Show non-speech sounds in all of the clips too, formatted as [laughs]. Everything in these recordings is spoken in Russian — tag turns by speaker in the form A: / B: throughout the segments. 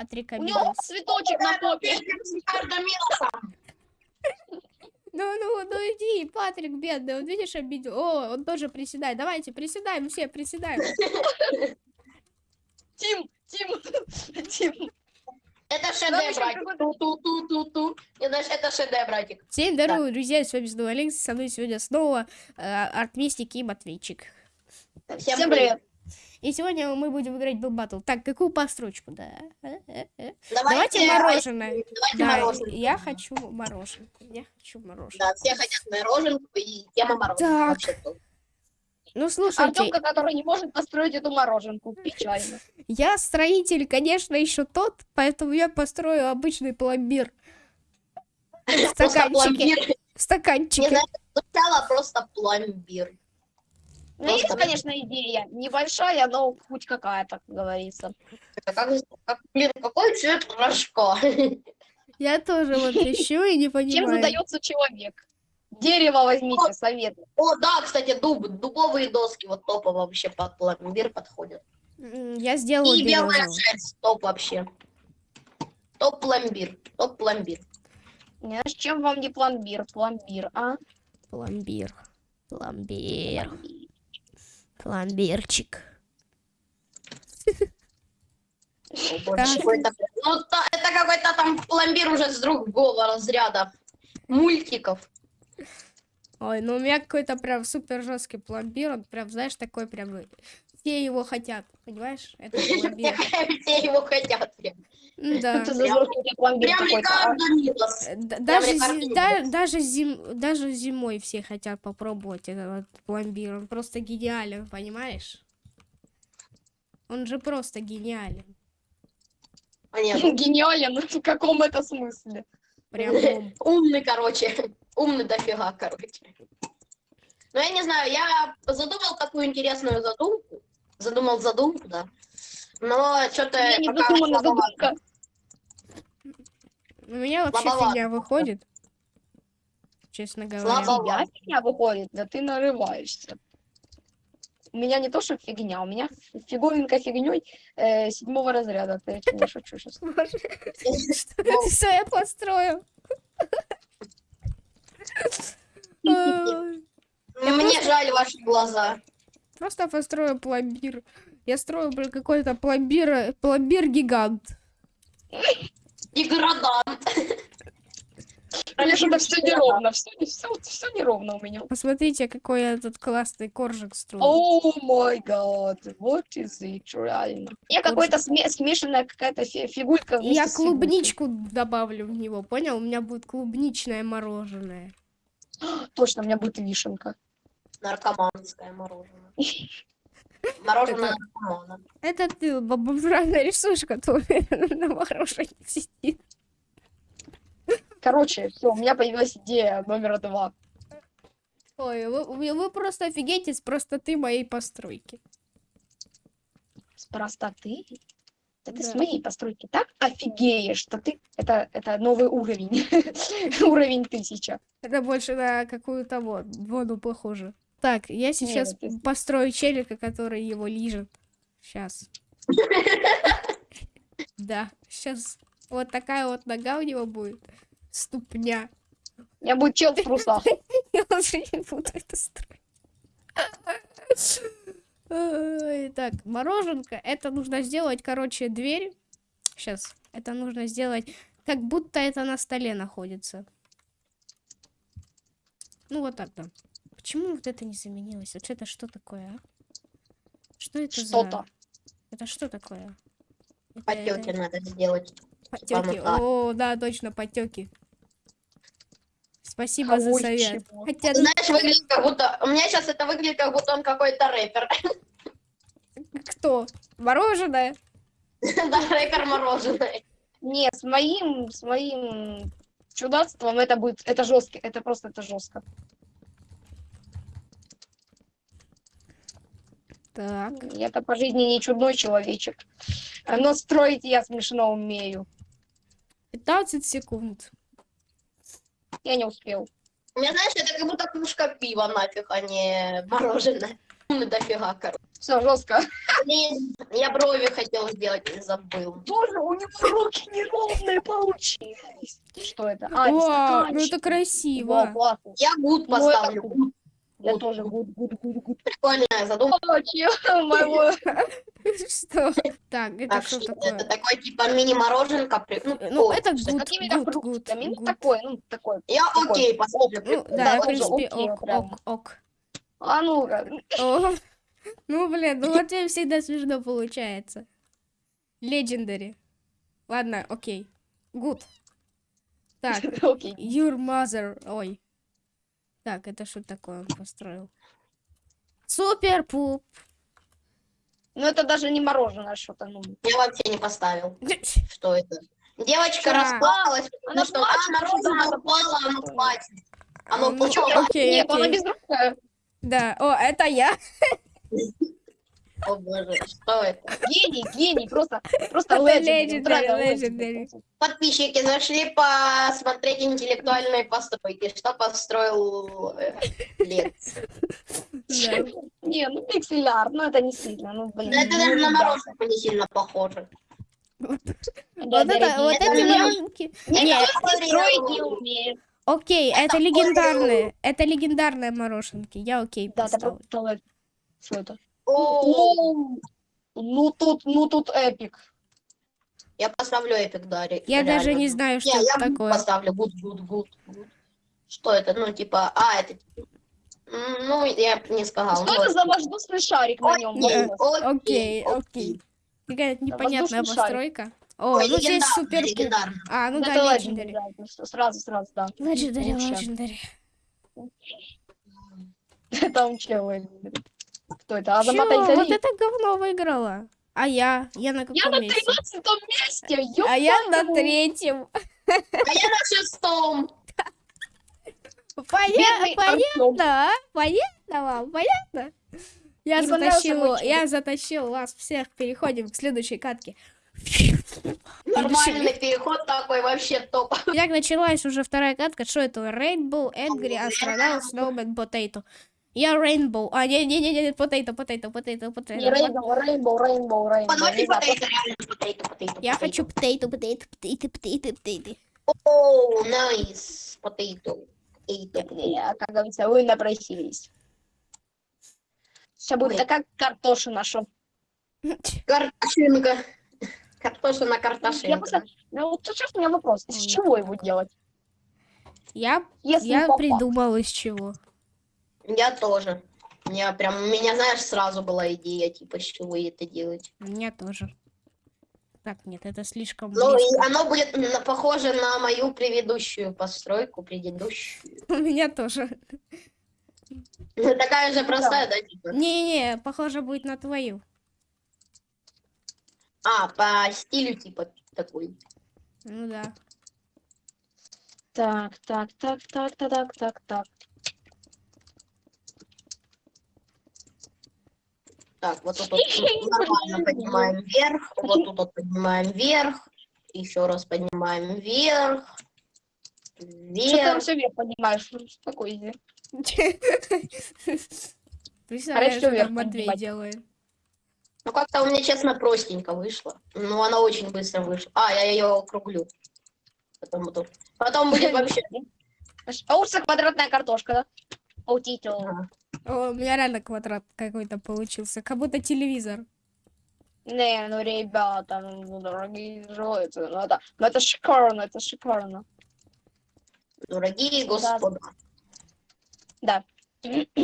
A: Патрик
B: У него цветочек на попе. [laughs]
A: Ну, ну, ну иди, Патрик бедный, он видишь обидел. О, он тоже приседает. Давайте, приседаем, все приседаем. [laughs]
B: Тим, Тим, [laughs] Тим.
C: Это шедевр, братик. Ту-ту-ту-ту-ту. Это шедевр, братик.
A: Всем здорово, друзья, с вами снова Алекс, со мной сегодня снова э, Артмистик и Матвейчик.
C: Всем,
B: Всем привет.
A: И сегодня мы будем играть в батл. Так, какую построчку, да?
C: Давайте,
A: Давайте мороженое.
C: Давайте
A: Да,
C: мороженое.
A: я хочу мороженку. Я хочу мороженое.
C: Да, все хотят мороженку и тема мороженого.
A: Так. Ну, слушайте,
B: Артемка, который не может построить эту мороженку. Печально.
A: я строитель, конечно, еще тот, поэтому я построю обычный пломбир. В стаканчике. В
C: Не
A: стаканчике.
C: знаю, сначала просто пломбир.
B: У меня есть, конечно, идея. Небольшая, но хоть какая-то, как говорится.
C: Как, как- блин, какой цвет рожка? [laughs]
A: Я тоже вот ищу и не
B: Чем
A: понимаю.
B: задается человек? Дерево возьмите, совет.
C: О, да, кстати, дуб, дубовые доски вот топово вообще под пломбир подходят.
A: Я сделала
C: И белая шерсть, топ вообще. Топ пломбир, топ пломбир.
B: Знаешь, чем вам не пломбир? Пломбир, а?
A: Пломбир. Пломбир. Пломбирчик.
C: Ну, это какой-то там пломбир уже с другого разряда. Мультиков.
A: Ой, ну у меня какой-то прям супер жесткий пломбир, он прям, знаешь, такой прям, э, все его хотят, понимаешь? Это [laughs] пломбир.
C: Все его хотят. прям.
A: М, Да.
C: Прям
B: а?
A: Э, Даже, зи- да- даже, зим, даже зимой все хотят попробовать этот вот пломбир. Он просто гениален, понимаешь? Он же просто гениален.
C: Понятно. [laughs]
B: Гениален, в каком это смысле?
A: Прям. [laughs]
C: Умный, короче. Умный дофига, короче. Ну, я не знаю, я задумал такую интересную задумку. Задумал задумку, да. Но что-то
B: Я не
C: слабовато.
B: задумка.
A: У меня вообще
C: Слабовато.
A: фигня выходит. Честно говоря.
C: Слабо.
B: Тебя фигня выходит, да ты нарываешься. У меня не то, что фигня, у меня фиговинка фигней э, седьмого разряда. Ты [laughs] [laughs] я шучу сейчас.
A: Что я построю? Ай,
C: Мне жаль ваши глаза.
A: Просто построю пломбир. Я строю блин, какой-то пломбир, пломбир-гигант. [laughs]
C: Деградант.
B: У меня что-то все неровно, все, все, все неровно у меня.
A: Посмотрите, какой я тут классный коржик строю.
B: О май гад, вот is it, реально. Я какой-то сме- смешанная какая-то фи- фигурка.
A: И я клубничку добавлю в него, понял? У меня будет клубничное мороженое.
B: Точно, у меня будет вишенка.
C: Наркоманское мороженое. [laughs] Мороженое наркомана.
A: Это ты, бабушка, рисуешь, который на мороженое сидит.
B: Короче, все, у меня появилась идея номер два.
A: Ой, вы, вы- просто офигеете с простоты моей постройки.
B: С простоты. Да ты с моей постройки так офигеешь, что ты... Это, это новый уровень. [laughs] Уровень тысяча.
A: Это больше на какую-то вот, воду похоже. Так, я сейчас
B: это-
A: построю челика, который его лижет. Сейчас. [laughs] Да, сейчас вот такая вот нога у него будет. Ступня.
B: У меня будет чел [laughs] в трусах.
A: Я уже не буду это строить. [laughs] Так, мороженка. Это нужно сделать, короче, дверь. Сейчас. Это нужно сделать, как будто это на столе находится. Ну, вот так, да. Почему вот это не заменилось? Вот это что такое, а? Что это за...
B: Что-то.
A: Это что такое? Это-
C: Потеки
A: это-
C: надо сделать.
A: Потеки.
C: Типа,
A: О, да, точно, потеки. Спасибо за
B: Ой,
A: совет.
B: чего.
A: Хотя,
C: Знаешь, выглядит как будто... У меня сейчас это выглядит, как будто он какой-то рэпер.
A: кто? Мороженое? [laughs]
C: Да, рэпер мороженое.
B: Не, с моим, с моим чудачеством это будет, это жестко, это просто, это жестко.
A: Так.
B: Я-то по жизни не чудной человечек. Но строить я смешно умею.
A: 15 секунд.
B: Я не успел.
C: У меня, знаешь, это как будто кружка пива нафиг, а не мороженое. Умный дофига, короче.
B: Все, жестко.
C: Блин, я брови хотел сделать и забыл.
B: Тоже у него руки неровные получились. Что это? А,
A: О, ну это
B: Во,
A: красиво.
C: Я гуд
B: Ну, это good.
C: Good.
B: Я тоже good, good, good, good.
C: Прикольная задумка.
B: Моего... [laughs]
A: Что? Так, это
C: Так
A: что
C: что
A: такое?
C: это такой типа мини-мороженка. Ну,
A: Ну,
C: о,
A: это
B: good,
A: good, good,
B: фруктами. Ну,
A: good.
B: такой, ну, такой.
C: Я окей поставлю.
A: Ну,
C: прикольно.
A: да, в принципе, ок, ок, ок.
B: А ну-ка.
A: Ну, блин, ну вот тебе всегда смешно получается. Legendary. Ладно, окей. Good. Так, [laughs]
B: Окей.
A: your mother. Ой. Так, это что такое он построил? Супер пуп.
B: Ну, это даже не мороженое что-то, ну.
C: Я вообще не поставил. Что это? Девочка потому
B: Она
C: что а,
B: плачет,
C: мороженое упало, оно платит. Оно
A: Ну,
C: почему?
A: Окей,
B: Нет, она
A: окей.
B: безрукая.
A: Да, о, это я. [laughs]
C: О боже, что это?
B: Гений, гений, просто, просто
A: Это
B: legendary.
C: Подписчики зашли посмотреть интеллектуальные постройки. Что построил э, Лекс?
A: Да.
B: Не, ну пиксель-арт, ну это не сильно, ну блин.
C: Да это даже на мороженое не сильно похоже.
A: Вот это, вот
C: это
A: эти мороженки.
B: Никто
A: Не,
B: строить не умеет.
A: окей, это легендарные. Это легендарные мороженки. Я окей
B: Да, это просто туалет. Оу, Ну тут, ну тут epic.
C: я поставлю epic Дари.
A: Я даже
C: реально.
A: не знаю, что
C: Не,
A: это
C: я
A: такое.
C: поставлю. Good, good, good, good. Что это? Ну, типа, а, это... М, Ну, я не сказал.
B: Что
C: ну,
B: это за воздушный шарик на нем?
C: окей,
A: Окей, окей. Какая-то непонятная
B: воздушный шарик.
A: постройка. О,
C: Ой,
A: ну здесь super poop.
C: легендарно.
A: А, ну
B: это
A: да,
B: ну что, сразу, сразу, да. Лучше.
A: Legendary.
B: Там чего? Кто это?
A: Чё?
B: Азамат Альтари?
A: Вот это говно выиграла. А я? Я на
B: Я
A: каком
B: на
A: месте?
B: 13 месте!
A: А я на третьем.
C: А я на шестом. [laughs]
A: Понятно, а? Понятно вам? Понятно? Я затащил, я затащил вас всех. Переходим к следующей катке.
C: Нормальный переход такой, вообще топ.
A: Итак, началась уже вторая катка. Что это? Rainbow, Angry, Astronaut, Snowman, Potato. Я Rainbow. А, не-не-не, Potato, Potato, Potato.
B: Не, Рейнбоу, Рейнбоу, Рейнбоу, Рейнбоу. Знаю,
C: потейто, реально потейто, потейто.
A: Я
C: потейто.
A: хочу Potato, Potato, Potato, Potato, Potato.
C: Оу, найс. Потейто. Потейто,
B: не, Как говорится, вы напросились. Сейчас будет такая картошина, что...
C: Картошинка. Картошина,
B: Я
C: картошинка.
B: просто... Ну, вот сейчас у меня вопрос. Из чего его делать?
A: Я,
B: Если
A: я
B: попа-
A: придумал из чего.
C: Я тоже. Я прям, у меня, знаешь, сразу была идея, типа, с чего это делать.
A: У меня тоже. Так, нет, это слишком
C: Ну, и оно будет на- похоже на мою предыдущую постройку, предыдущую. [laughs]
A: У меня тоже.
C: Такая же простая, да, типа?
A: Не-не, похоже будет на твою.
C: А, по стилю, типа, такой.
A: Ну да.
B: Так, так, так, так, так, так, так, так.
C: Так, вот тут вот нормально поднимаем вверх, вот тут вот поднимаем вверх, еще раз поднимаем вверх,
B: Что ты там
C: вверх.
B: все вверх поднимаешь? Ну, [laughs] что иди?
A: Представляешь, что
B: вверх
A: там Матвей
B: поднимать.
A: делает.
C: Ну, как-то у меня, честно, простенько вышло. Ну, она очень быстро вышла. А, я ее округлю. Потом, буду- Потом будет [laughs] вообще...
B: А урса квадратная картошка, да? Аутито.
A: О, у меня реально квадрат какой-то получился. Как будто телевизор.
B: Не, ну ребята, ну дорогие животные, ну это, ну это шикарно, это шикарно.
C: Дорогие господа.
B: Да.
A: Тут у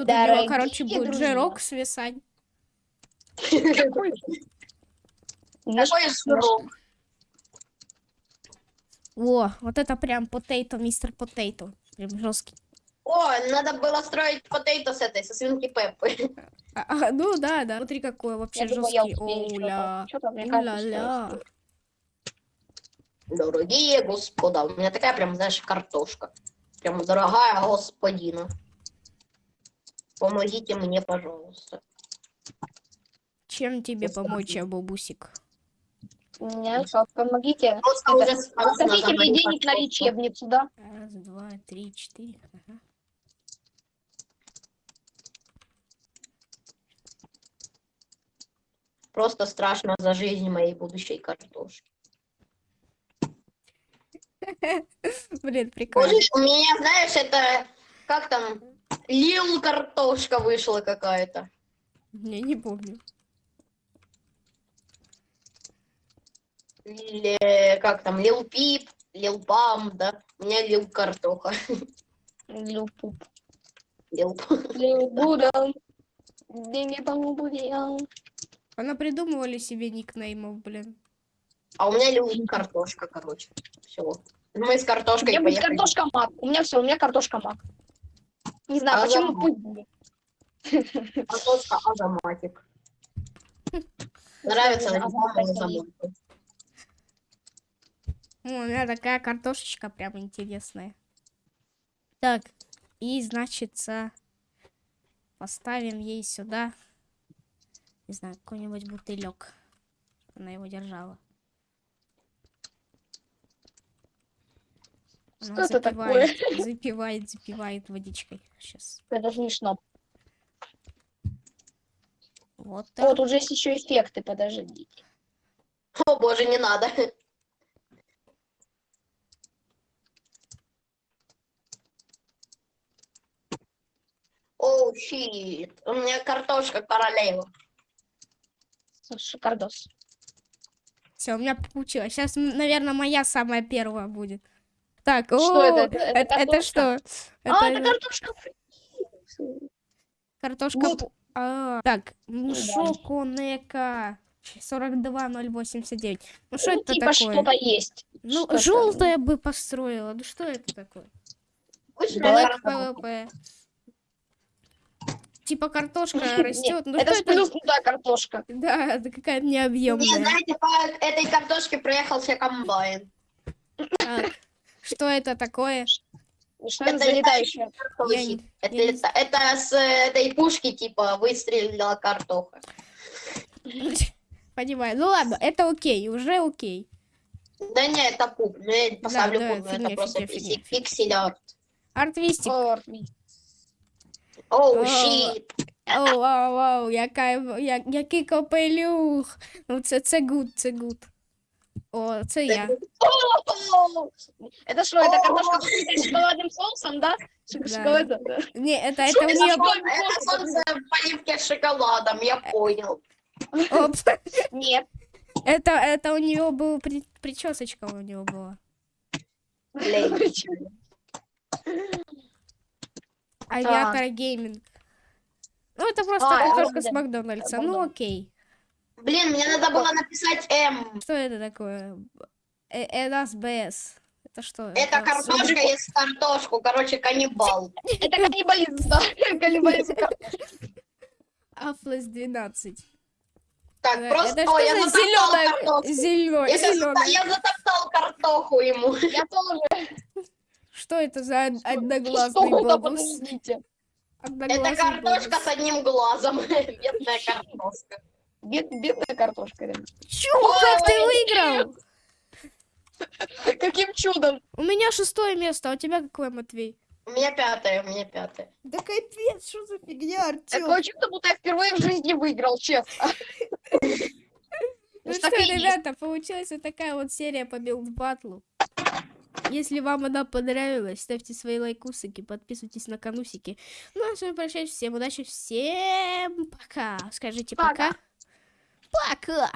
A: него,
B: Дорогие
A: короче, будет
B: друзья.
A: жирок свисать.
C: Какой сырок.
A: О, вот это прям потейто, мистер потейто. Прям жесткий.
C: О, надо было строить потейто с этой, со свинки Пеппы.
A: А, а, ну да, да. Смотри, какой вообще
B: Я
A: жесткий. Оля.
B: Что-то, мне кажется, что я
A: Уля-ля.
B: успею.
C: Дорогие господа, у меня такая прям, знаешь, картошка. Прям дорогая господина. Помогите мне, пожалуйста.
A: Чем тебе
C: Господи.
A: помочь, бабусик?
B: Нет, вот помогите.
C: Просто
B: Это,
C: уже
B: Скажите мне
C: мою
B: денег на лечебницу, да?
A: Раз, два, три, четыре. Ага.
C: Просто страшно за жизнь моей будущей картошки. [laughs]
A: Блин, прикольно.
C: Боже, у меня, знаешь, это как там, Лил картошка вышла какая-то.
A: Я не помню.
C: Или как там, Лил Пип, Лил Пам, да? У меня Лил Картоха.
B: Лил пуп.
C: Лил Пам.
B: Лил [laughs] Будал. Деньги помогут.
A: Она придумывали себе никнеймов, блин.
C: А у меня Лил Картошка, короче. Все. Мы с
B: У
C: картошкой
B: меня будет
C: поехали.
B: картошка мак. У меня все, у меня картошка мак. Не знаю,
C: А
B: почему пусть. [laughs]
C: Картошка Азаматик. Нравится
B: Азаматик.
C: реклама Азаматик.
A: О, у меня такая картошечка прям интересная. Так, и значит, поставим ей сюда, не знаю, какой-нибудь бутылек. Она его держала. Она
B: Что это такое?
A: запивает, [laughs] запивает, запивает водичкой. Сейчас.
B: Это смешно.
A: Вот так.
B: тут же есть еще эффекты, подождите.
C: О боже, не надо. Оу, щит. У меня картошка королева.
B: Шикардос.
A: Все, у меня получилось. Сейчас, наверное, моя самая первая будет. Так,
B: Что
A: о,
B: это? Это- это
A: это, это что?
B: А,
A: Это
B: это картошка
A: картошка.
B: гуд.
A: пу- А, так, Мшоконека 42089. Ну что
B: Ну,
A: это
B: типа
A: такое?
B: что-то есть.
A: Ну,
B: что-то.
A: желтое бы построила. Ну что это такое?
B: Давай
A: Black PvP. Типа картошка растет. Ну
B: это
A: что это?
B: сплюснутая картошка. [laughs]
A: Да, это какая-то
C: Не,
A: необъемная.
C: знаете, по этой картошке проехался комбайн.
A: Так, что это такое?
B: Что это летающая?
C: Картошка
A: не-
C: Это,
A: не
C: это, это с этой пушки, типа, выстрелила картоха. [laughs]
A: Понимаю. Ну ладно, это окей, уже окей.
C: Да не, это poop. Ну, я поставлю
A: да,
C: poop,
A: фигня,
C: это просто
A: фигня,
C: пиксель,
A: фигня, фигня.
C: pixel art.
A: Артвистик.
C: Оу,
A: О.
C: shit.
A: Оу, оу, оу, яка, я, який капелюх. Ну, це, це good, це good. О, це я.
B: О, Это что, это картошка покрытая шоколадным соусом, да? Шок-
A: Да. Не, это, это у нее...
C: Это солнце в поливке с шоколадом, я понял.
A: Оп,
B: Нет.
A: это, это у нее был при- причесочка у него была.
C: Блин.
A: Авиатор гейминг. Ну, это просто
B: А,
A: картошка с. Макдональдса. Ну, окей.
C: Блин, мне надо было написать М.
A: Что это такое? Э, НСБС. Это что?
C: Это картошка есть картошку, короче, каннибал. [laughs]
B: Это каннибализм, да. [laughs] Каннибализм.
A: Афлес 12.
C: Так,
A: Э,
C: просто...
A: Это
C: я
A: за
C: затоптал картошку. Зато- я затоптал картоху ему.
B: Я тоже. [laughs]
A: Что это за од-
B: Что
A: одноглазный
B: это?
A: Одноглазый
C: Это картошка с одним глазом. [laughs] Бедная картошка.
B: Бед- Бедная картошка.
A: Чё, как ты выиграл? [laughs]
B: Каким чудом?
A: У меня шестое место, а у тебя какое, Матвей?
C: У меня пятая, у меня пятая.
A: Да капец, что за фигня,
B: Такое чудо, будто я впервые в жизни выиграл, честно. [laughs]
A: Ну
C: Ну,
A: что, ребята, получилась вот такая вот серия по Build Battle у. Если вам она понравилась, ставьте свои лайкусики, подписывайтесь на канусики. Ну, а с вами прощаюсь. Всем удачи, всем пока. Скажите
B: Пока.
A: пока. Пока.